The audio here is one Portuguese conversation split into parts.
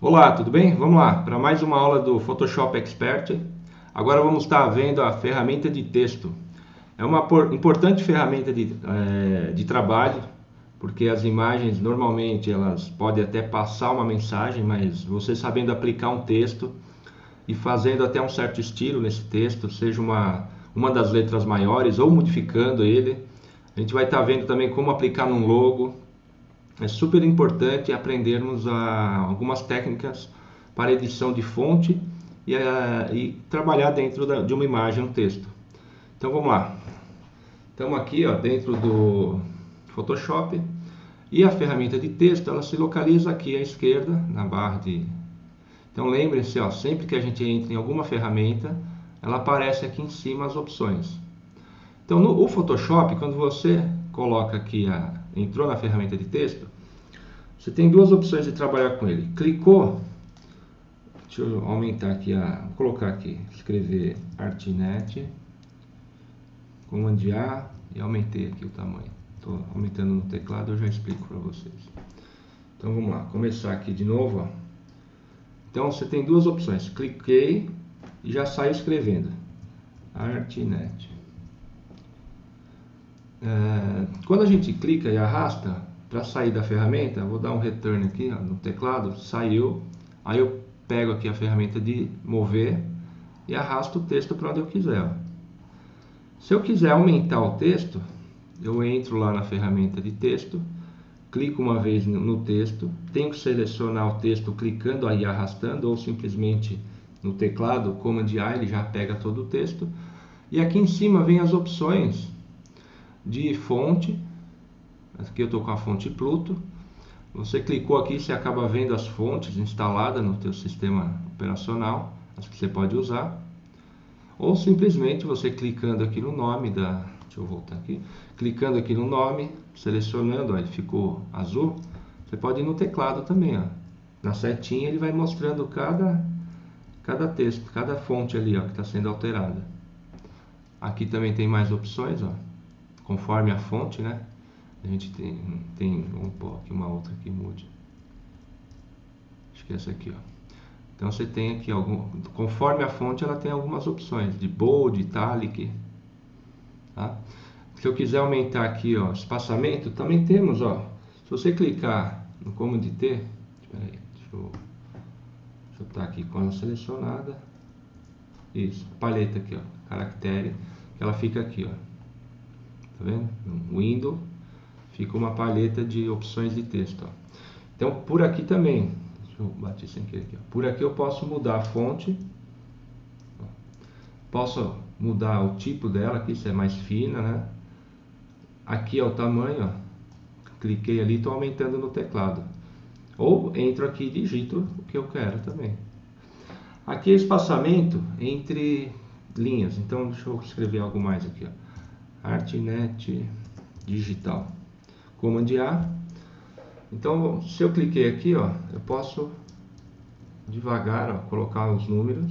Olá, tudo bem? Vamos lá para mais uma aula do Photoshop Expert. Agora vamos estar vendo a ferramenta de texto. É uma importante ferramenta de, é, de trabalho, porque as imagens normalmente elas podem até passar uma mensagem, mas você sabendo aplicar um texto e fazendo até um certo estilo nesse texto, seja uma, uma das letras maiores ou modificando ele, a gente vai estar vendo também como aplicar num logo, é super importante aprendermos a, algumas técnicas para edição de fonte e, a, e trabalhar dentro da, de uma imagem, um texto. Então vamos lá. Estamos aqui ó, dentro do Photoshop e a ferramenta de texto ela se localiza aqui à esquerda na barra de. Então lembrem-se, sempre que a gente entra em alguma ferramenta, ela aparece aqui em cima as opções. Então no Photoshop, quando você coloca aqui a entrou na ferramenta de texto, você tem duas opções de trabalhar com ele. Clicou, deixa eu aumentar aqui, a, vou colocar aqui, escrever Artnet, Command A e aumentei aqui o tamanho. Estou aumentando no teclado, eu já explico para vocês. Então vamos lá, começar aqui de novo. Ó. Então você tem duas opções, cliquei e já saio escrevendo. Artnet. É, quando a gente clica e arrasta para sair da ferramenta, vou dar um return aqui ó, no teclado, saiu, aí eu pego aqui a ferramenta de mover e arrasto o texto para onde eu quiser. Ó. Se eu quiser aumentar o texto, eu entro lá na ferramenta de texto, clico uma vez no texto, tenho que selecionar o texto clicando aí arrastando ou simplesmente no teclado Command A ele já pega todo o texto. E aqui em cima vem as opções de fonte. Aqui eu estou com a fonte Pluto. Você clicou aqui, você acaba vendo as fontes instaladas no teu sistema operacional, as que você pode usar. Ou simplesmente você clicando aqui no nome da... Deixa eu voltar aqui. Clicando aqui no nome, selecionando, ó, ele ficou azul. Você pode ir no teclado também, ó. Na setinha ele vai mostrando cada, cada texto, cada fonte ali, ó, que está sendo alterada. Aqui também tem mais opções, ó conforme a fonte, né? A gente tem, tem vamos pôr aqui uma outra que mude. Acho que essa aqui, ó. Então você tem aqui algum, conforme a fonte ela tem algumas opções de bold, italic, tá? Se eu quiser aumentar aqui, ó, espaçamento, também temos, ó. Se você clicar no Command T, espera aí, deixa eu, deixa eu estar aqui com ela selecionada. Isso, paleta aqui, ó, caractere, ela fica aqui, ó. Tá vendo? No Windows fica uma paleta de opções de texto. Ó. Então, por aqui também, deixa eu bater sem querer aqui. Ó. Por aqui eu posso mudar a fonte. Ó. Posso mudar o tipo dela aqui, se é mais fina, né? Aqui é o tamanho, ó. Cliquei ali, estou aumentando no teclado. Ou entro aqui e digito o que eu quero também. Aqui é espaçamento entre linhas. Então, deixa eu escrever algo mais aqui, ó. Artnet Digital. Command A. Então, se eu cliquei aqui, ó, eu posso devagar ó, colocar os números.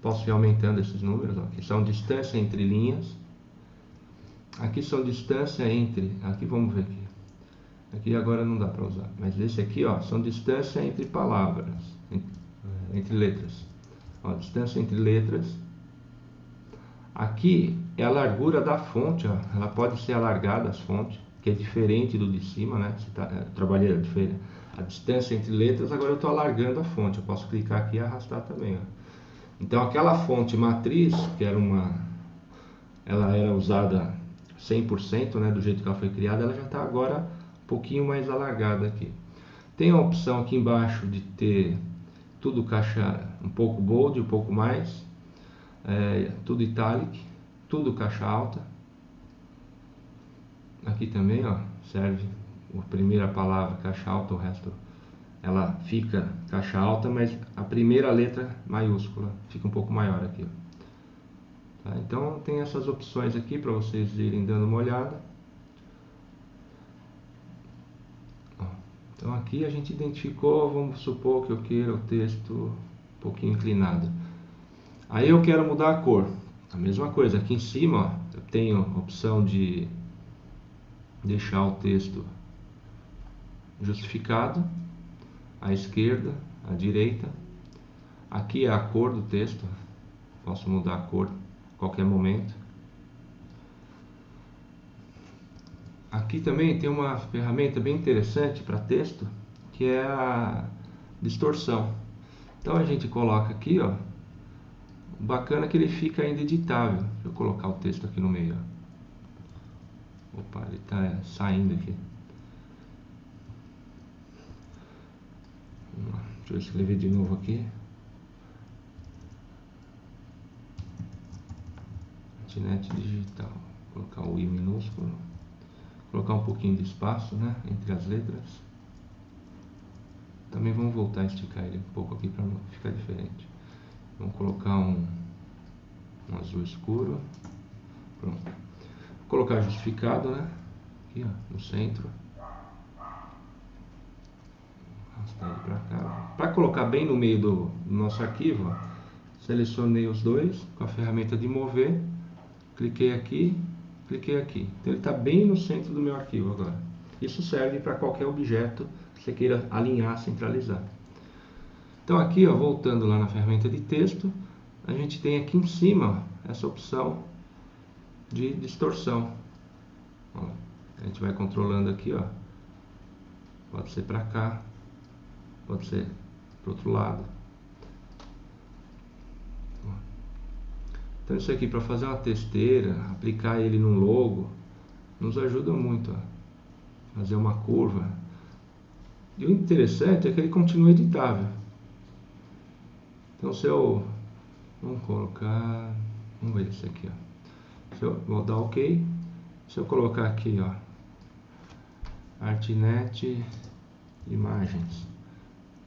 Posso ir aumentando esses números, ó, que são distância entre linhas. Aqui são distância entre, aqui vamos ver aqui. Aqui agora não dá para usar, mas esse aqui, ó, são distância entre palavras, entre, entre letras. Ó, distância entre letras Aqui é a largura da fonte, ó. ela pode ser alargada as fontes, que é diferente do de cima, né? Você tá, é, trabalhei a, a distância entre letras, agora eu estou alargando a fonte, eu posso clicar aqui e arrastar também. Ó. Então aquela fonte matriz, que era uma, ela era usada 100%, né, do jeito que ela foi criada, ela já está agora um pouquinho mais alargada aqui. Tem a opção aqui embaixo de ter tudo caixa um pouco bold, um pouco mais, é, tudo italic, tudo caixa alta. Aqui também, ó, serve a primeira palavra caixa alta, o resto ela fica caixa alta, mas a primeira letra maiúscula fica um pouco maior aqui. Tá? Então tem essas opções aqui para vocês irem dando uma olhada. Então aqui a gente identificou, vamos supor que eu queira o texto um pouquinho inclinado. Aí eu quero mudar a cor. A mesma coisa, aqui em cima ó, eu tenho a opção de deixar o texto justificado. à esquerda, à direita. Aqui é a cor do texto, posso mudar a cor a qualquer momento. Aqui também tem uma ferramenta bem interessante para texto, que é a distorção. Então a gente coloca aqui, ó, bacana que ele fica ainda editável. Deixa eu colocar o texto aqui no meio. Ó. Opa, ele está saindo aqui. Deixa eu escrever de novo aqui. Internet digital. Vou colocar o I minúsculo. Colocar um pouquinho de espaço né, entre as letras. Também vamos voltar a esticar ele um pouco aqui para ficar diferente. Vamos colocar um, um azul escuro. Pronto. Colocar justificado, né? Aqui, ó, no centro. para colocar bem no meio do, nosso arquivo, ó, selecionei os dois com a ferramenta de mover, cliquei aqui, cliquei aqui. Então ele está bem no centro do meu arquivo agora. Isso serve para qualquer objeto que você queira alinhar, centralizar. Então aqui, ó, voltando lá na ferramenta de texto, a gente tem aqui em cima essa opção de distorção. Ó, a gente vai controlando aqui, ó. Pode ser para cá, pode ser para outro lado. Então isso aqui para fazer uma testeira, aplicar ele num logo, nos ajuda muito a fazer uma curva. E o interessante é que ele continua editável. Então se eu vamos colocar, vamos ver esse aqui, ó. Eu vou dar OK, se eu colocar aqui, ó, Artnet imagens,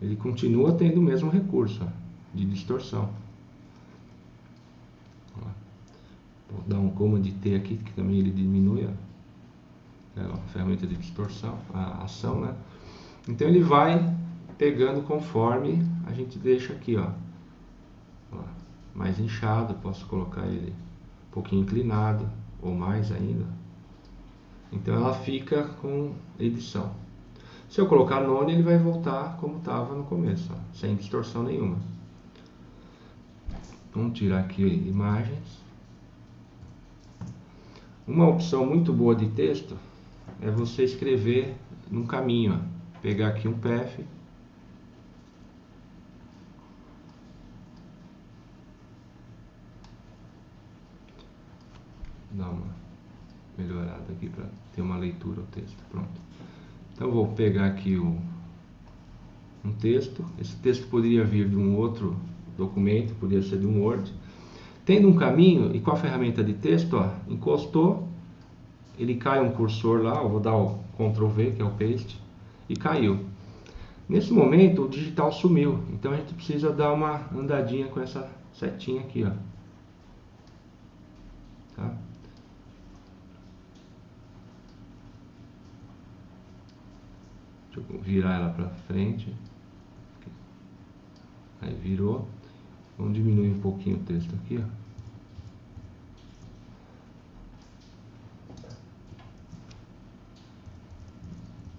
ele continua tendo o mesmo recurso ó, de distorção. Vou dar um Command T aqui, que também ele diminui a, é a ferramenta de distorção, a ação, né? Então ele vai pegando conforme a gente deixa aqui, ó, ó mais inchado, posso colocar ele um pouquinho inclinado, ou mais ainda. Então ela fica com edição. Se eu colocar none, ele vai voltar como estava no começo, ó, sem distorção nenhuma. Vamos tirar aqui imagens. Uma opção muito boa de texto é você escrever num caminho. Ó. Pegar aqui um PF. Dar uma melhorada aqui para ter uma leitura do texto. Pronto. Então vou pegar aqui o, um texto. Esse texto poderia vir de um outro documento, poderia ser de um Word. Tendo um caminho e com a ferramenta de texto, ó, encostou, ele cai um cursor lá, eu vou dar o Ctrl V, que é o paste, e caiu. Nesse momento o digital sumiu, então a gente precisa dar uma andadinha com essa setinha aqui, ó. Tá? Deixa eu virar ela para frente. Aí virou. Vamos diminuir um pouquinho o texto aqui, ó.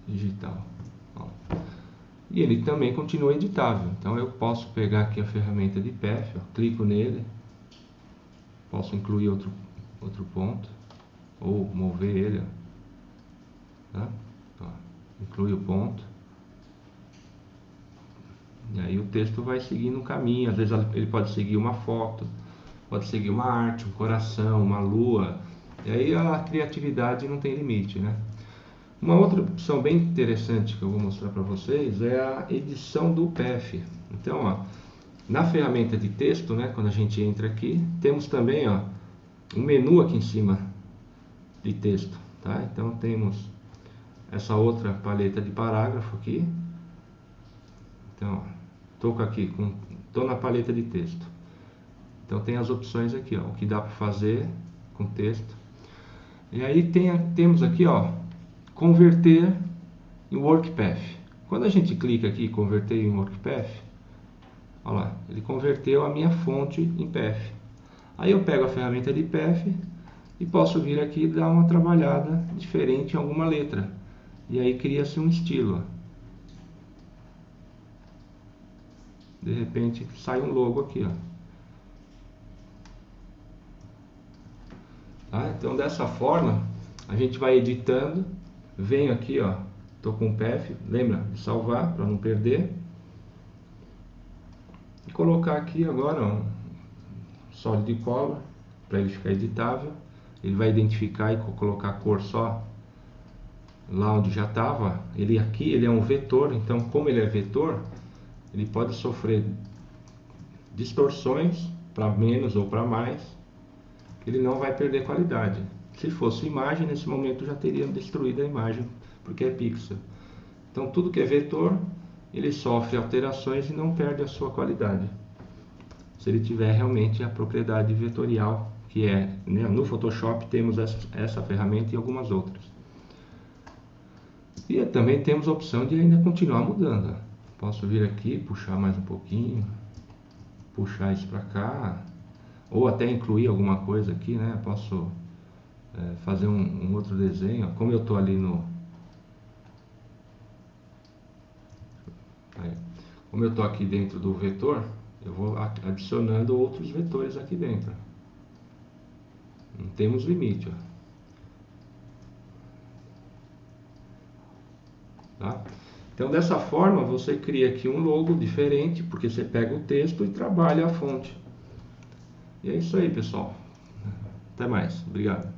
Digital. Ó. E ele também continua editável. Então eu posso pegar aqui a ferramenta de PF, ó, clico nele, posso incluir outro, outro ponto, ou mover ele, ó. Tá? Inclui o ponto. E aí o texto vai seguindo um caminho, às vezes ele pode seguir uma foto, pode seguir uma arte, um coração, uma lua. E aí a criatividade não tem limite, né? Uma outra opção bem interessante que eu vou mostrar para vocês é a edição do PF. Então, ó, na ferramenta de texto, né, quando a gente entra aqui, temos também ó, um menu aqui em cima de texto. Tá? Então temos essa outra paleta de parágrafo aqui. Então, estou aqui, tô na paleta de texto. Então tem as opções aqui, ó, o que dá para fazer com texto. E aí tem, temos aqui, ó, converter em WorkPath. Quando a gente clica aqui, converter em WorkPath, olha lá, ele converteu a minha fonte em PF. Aí eu pego a ferramenta de PF e posso vir aqui dar uma trabalhada diferente em alguma letra. E aí cria-se um estilo. de repente sai um logo aqui, ó. Tá? Então dessa forma a gente vai editando, venho aqui, ó, tô com o PF, lembra de salvar para não perder. E colocar aqui agora um sólido de cola para ele ficar editável. Ele vai identificar e colocar a cor só lá onde já estava. Ele aqui ele é um vetor, então como ele é vetor, ele pode sofrer distorções para menos ou para mais, ele não vai perder qualidade. Se fosse imagem, nesse momento já teria destruído a imagem, porque é pixel. Então tudo que é vetor, ele sofre alterações e não perde a sua qualidade. Se ele tiver realmente a propriedade vetorial, que é, né, no Photoshop temos essa, essa ferramenta e algumas outras. E também temos a opção de ainda continuar mudando. Posso vir aqui, puxar mais um pouquinho, puxar isso para cá, ou até incluir alguma coisa aqui, né? Posso é, fazer um, um, outro desenho. Como eu estou ali no. Aí. Como eu estou aqui dentro do vetor, eu vou adicionando outros vetores aqui dentro. Não temos limite. Ó. Tá? Então, dessa forma, você cria aqui um logo diferente, porque você pega o texto e trabalha a fonte. E é isso aí, pessoal. Até mais. Obrigado.